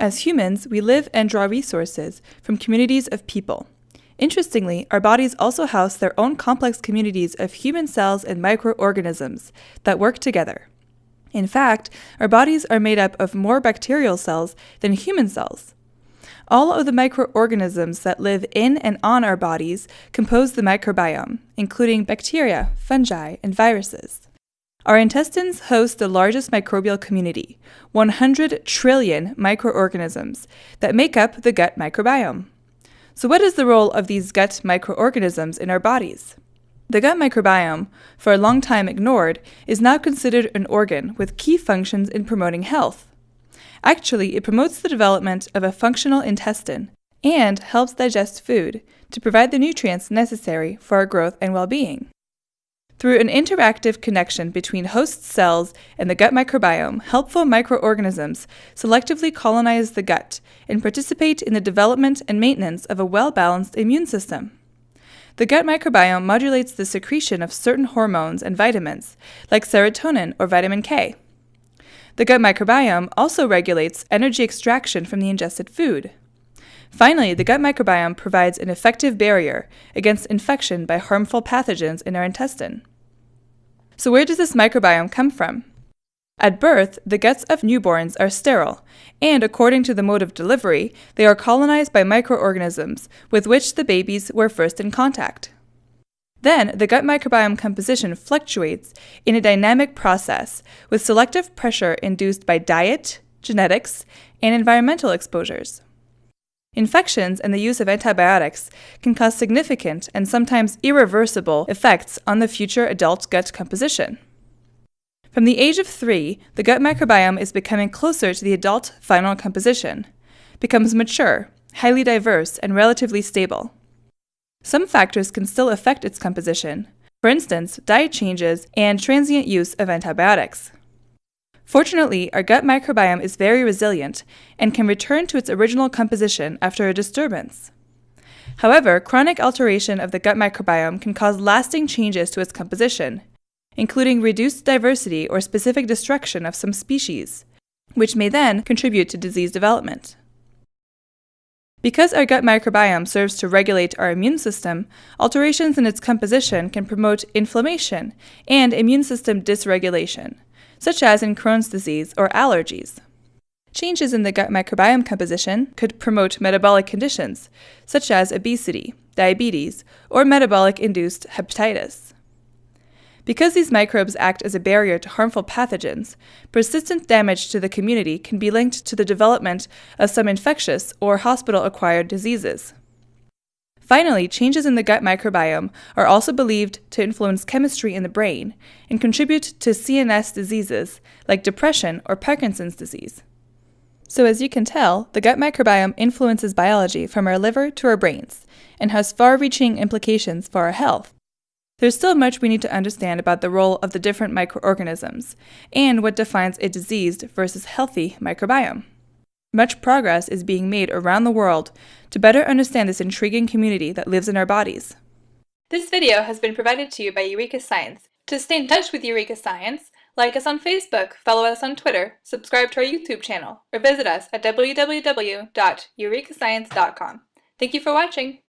As humans, we live and draw resources from communities of people. Interestingly, our bodies also house their own complex communities of human cells and microorganisms that work together. In fact, our bodies are made up of more bacterial cells than human cells. All of the microorganisms that live in and on our bodies compose the microbiome, including bacteria, fungi, and viruses. Our intestines host the largest microbial community, 100 trillion microorganisms, that make up the gut microbiome. So, what is the role of these gut microorganisms in our bodies? The gut microbiome, for a long time ignored, is now considered an organ with key functions in promoting health. Actually, it promotes the development of a functional intestine and helps digest food to provide the nutrients necessary for our growth and well being. Through an interactive connection between host cells and the gut microbiome, helpful microorganisms selectively colonize the gut and participate in the development and maintenance of a well balanced immune system. The gut microbiome modulates the secretion of certain hormones and vitamins, like serotonin or vitamin K. The gut microbiome also regulates energy extraction from the ingested food. Finally, the gut microbiome provides an effective barrier against infection by harmful pathogens in our intestine. So, where does this microbiome come from? At birth, the guts of newborns are sterile, and according to the mode of delivery, they are colonized by microorganisms with which the babies were first in contact. Then, the gut microbiome composition fluctuates in a dynamic process with selective pressure induced by diet, genetics, and environmental exposures. Infections and the use of antibiotics can cause significant and sometimes irreversible effects on the future adult gut composition. From the age of three, the gut microbiome is becoming closer to the adult final composition, becomes mature, highly diverse, and relatively stable. Some factors can still affect its composition, for instance, diet changes and transient use of antibiotics. Fortunately, our gut microbiome is very resilient and can return to its original composition after a disturbance. However, chronic alteration of the gut microbiome can cause lasting changes to its composition, including reduced diversity or specific destruction of some species, which may then contribute to disease development. Because our gut microbiome serves to regulate our immune system, alterations in its composition can promote inflammation and immune system dysregulation, such as in Crohn's disease or allergies. Changes in the gut microbiome composition could promote metabolic conditions, such as obesity, diabetes, or metabolic induced hepatitis. Because these microbes act as a barrier to harmful pathogens, persistent damage to the community can be linked to the development of some infectious or hospital acquired diseases. Finally, changes in the gut microbiome are also believed to influence chemistry in the brain and contribute to CNS diseases like depression or Parkinson's disease. So, as you can tell, the gut microbiome influences biology from our liver to our brains and has far reaching implications for our health. There's still much we need to understand about the role of the different microorganisms and what defines a diseased versus healthy microbiome. Much progress is being made around the world to better understand this intriguing community that lives in our bodies. This video has been provided to you by Eureka Science. To stay in touch with Eureka Science, like us on Facebook, follow us on Twitter, subscribe to our YouTube channel, or visit us at www.eurekascience.com. Thank you for watching!